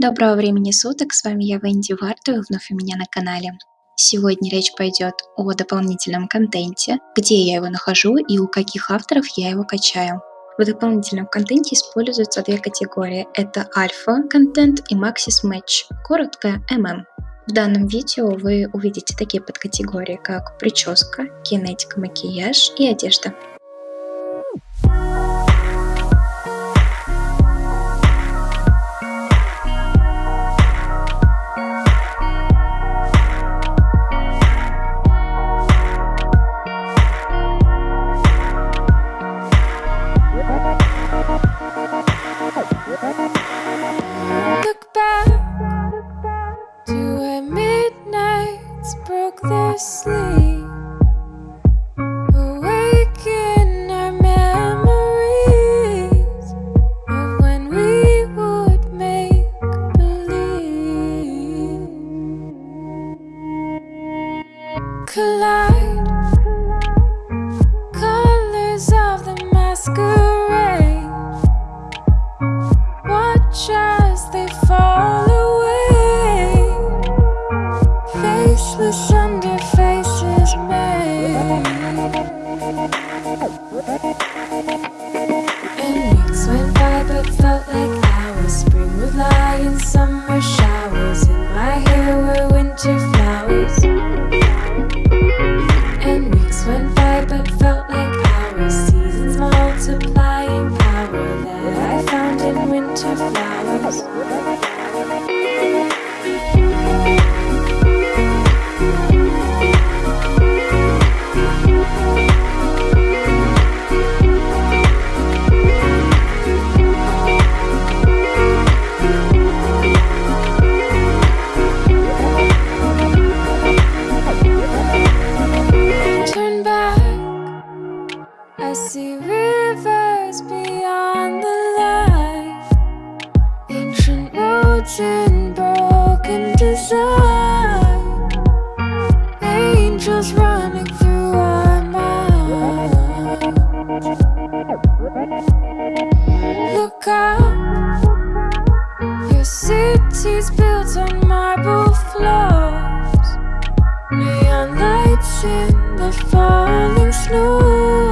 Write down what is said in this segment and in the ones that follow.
Доброго времени суток, с вами я, Венди Варта, и вновь у меня на канале. Сегодня речь пойдет о дополнительном контенте, где я его нахожу и у каких авторов я его качаю. В дополнительном контенте используются две категории. Это альфа-контент и максис-матч, коротко ММ. В данном видео вы увидите такие подкатегории, как прическа, кинетика, макияж и одежда. Yes. design Angels running through our Look up. Your city's built on marble floors. Neon lights in the falling snow.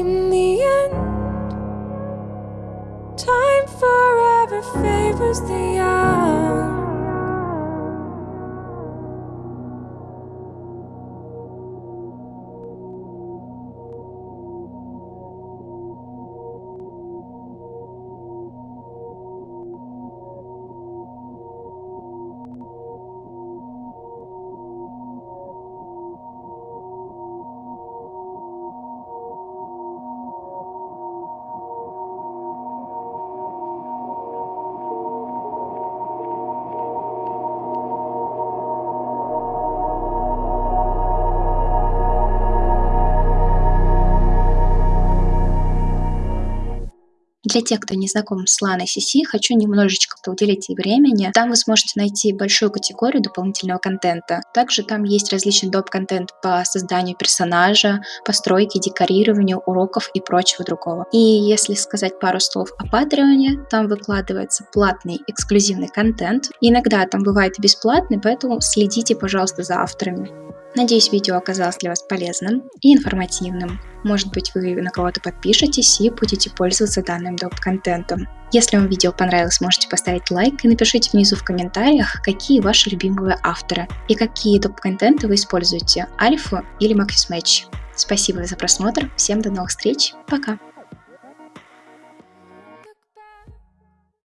End, time forever favors the young. Для тех, кто не знаком с Lana CC, хочу немножечко уделить ей времени. Там вы сможете найти большую категорию дополнительного контента. Также там есть различный доп-контент по созданию персонажа, постройке, декорированию, уроков и прочего другого. И если сказать пару слов о Патреоне, там выкладывается платный эксклюзивный контент. Иногда там бывает бесплатный, поэтому следите, пожалуйста, за авторами. Надеюсь, видео оказалось для вас полезным и информативным. Может быть, вы на кого-то подпишетесь и будете пользоваться данным доп-контентом. Если вам видео понравилось, можете поставить лайк и напишите внизу в комментариях, какие ваши любимые авторы и какие доп-контенты вы используете, Альфу или Макфис Матч. Спасибо за просмотр, всем до новых встреч, пока!